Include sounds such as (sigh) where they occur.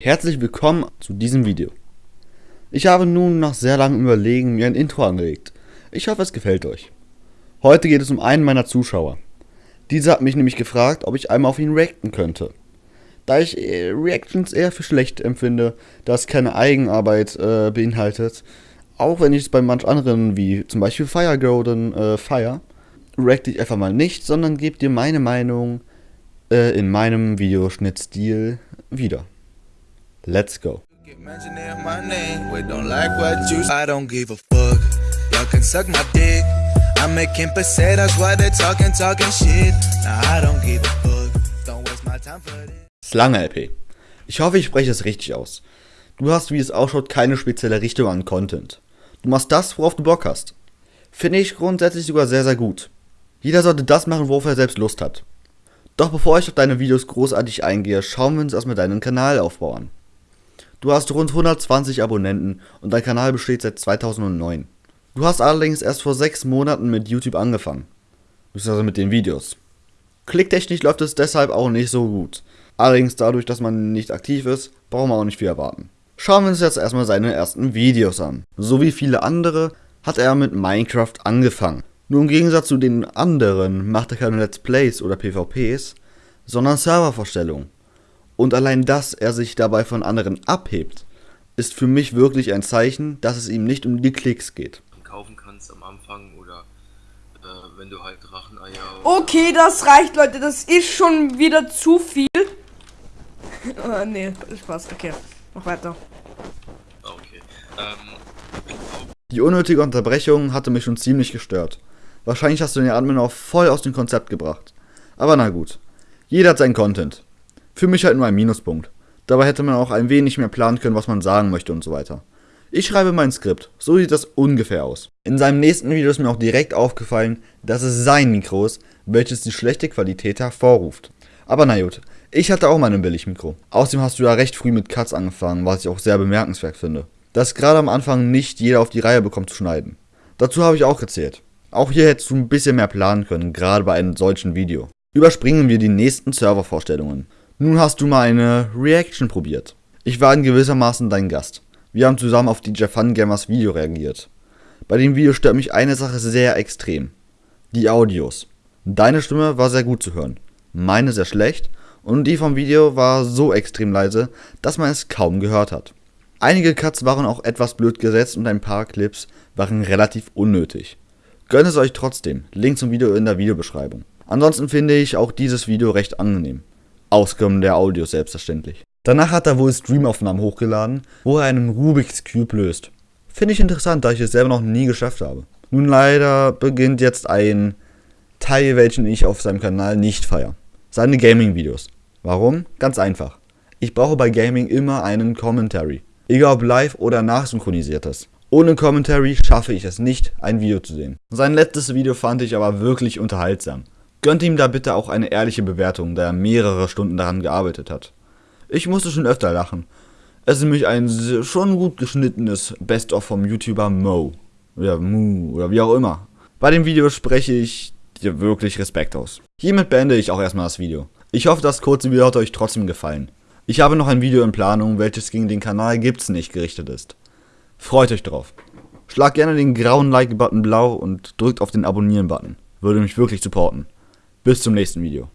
Herzlich willkommen zu diesem Video. Ich habe nun nach sehr langem Überlegen mir ein Intro angelegt. Ich hoffe es gefällt euch. Heute geht es um einen meiner Zuschauer. Dieser hat mich nämlich gefragt, ob ich einmal auf ihn reacten könnte. Da ich äh, Reactions eher für schlecht empfinde, da es keine Eigenarbeit äh, beinhaltet, auch wenn ich es bei manch anderen wie zum Beispiel Firegolden äh, feier, reacte ich einfach mal nicht, sondern gebe dir meine Meinung äh, in meinem Videoschnittstil wieder. Let's go. Slange LP. Ich hoffe, ich spreche es richtig aus. Du hast, wie es ausschaut, keine spezielle Richtung an Content. Du machst das, worauf du Bock hast. Finde ich grundsätzlich sogar sehr, sehr gut. Jeder sollte das machen, worauf er selbst Lust hat. Doch bevor ich auf deine Videos großartig eingehe, schauen wir uns erstmal deinen Kanalaufbau an. Du hast rund 120 Abonnenten und dein Kanal besteht seit 2009. Du hast allerdings erst vor 6 Monaten mit YouTube angefangen. Also mit den Videos. Klicktechnisch läuft es deshalb auch nicht so gut. Allerdings dadurch, dass man nicht aktiv ist, brauchen wir auch nicht viel erwarten. Schauen wir uns jetzt erstmal seine ersten Videos an. So wie viele andere hat er mit Minecraft angefangen. Nur im Gegensatz zu den anderen macht er keine Let's Plays oder PvPs, sondern Servervorstellungen. Und allein, dass er sich dabei von anderen abhebt, ist für mich wirklich ein Zeichen, dass es ihm nicht um die Klicks geht. Kaufen kannst am Anfang oder äh, wenn du halt Dracheneier. Okay, das reicht, Leute. Das ist schon wieder zu viel. uh, (laughs) nee, Spaß. Okay, mach weiter. Okay. Ähm, die unnötige Unterbrechung hatte mich schon ziemlich gestört. Wahrscheinlich hast du den Admin auch voll aus dem Konzept gebracht. Aber na gut. Jeder hat seinen Content. Für mich halt nur ein Minuspunkt. Dabei hätte man auch ein wenig mehr planen können, was man sagen möchte und so weiter. Ich schreibe mein Skript, so sieht das ungefähr aus. In seinem nächsten Video ist mir auch direkt aufgefallen, dass es sein Mikro ist, welches die schlechte Qualität hervorruft. Aber na gut, ich hatte auch mal ein Billigmikro. Außerdem hast du ja recht früh mit Cuts angefangen, was ich auch sehr bemerkenswert finde. Dass gerade am Anfang nicht jeder auf die Reihe bekommt zu schneiden. Dazu habe ich auch gezählt. Auch hier hättest du ein bisschen mehr planen können, gerade bei einem solchen Video. Überspringen wir die nächsten Servervorstellungen. Nun hast du mal eine Reaction probiert. Ich war in gewissermaßen dein Gast. Wir haben zusammen auf DJ Fun Gamers Video reagiert. Bei dem Video stört mich eine Sache sehr extrem. Die Audios. Deine Stimme war sehr gut zu hören, meine sehr schlecht und die vom Video war so extrem leise, dass man es kaum gehört hat. Einige Cuts waren auch etwas blöd gesetzt und ein paar Clips waren relativ unnötig. Gönnt es euch trotzdem, Link zum Video in der Videobeschreibung. Ansonsten finde ich auch dieses Video recht angenehm. Ausgenommen der Audios selbstverständlich. Danach hat er wohl Streamaufnahmen hochgeladen, wo er einen Rubik's Cube löst. Finde ich interessant, da ich es selber noch nie geschafft habe. Nun leider beginnt jetzt ein Teil, welchen ich auf seinem Kanal nicht feiere. Seine Gaming-Videos. Warum? Ganz einfach. Ich brauche bei Gaming immer einen Commentary. Egal ob live oder nachsynchronisiertes. Ohne Commentary schaffe ich es nicht, ein Video zu sehen. Sein letztes Video fand ich aber wirklich unterhaltsam. Gönnt ihm da bitte auch eine ehrliche Bewertung, da er mehrere Stunden daran gearbeitet hat. Ich musste schon öfter lachen. Es ist nämlich ein schon gut geschnittenes Best-of vom YouTuber Mo. Oder Mu, oder wie auch immer. Bei dem Video spreche ich dir wirklich Respekt aus. Hiermit beende ich auch erstmal das Video. Ich hoffe, das kurze Video hat euch trotzdem gefallen. Ich habe noch ein Video in Planung, welches gegen den Kanal Gibt's nicht gerichtet ist. Freut euch drauf. Schlag gerne den grauen Like-Button blau und drückt auf den Abonnieren-Button. Würde mich wirklich supporten. Bis zum nächsten Video.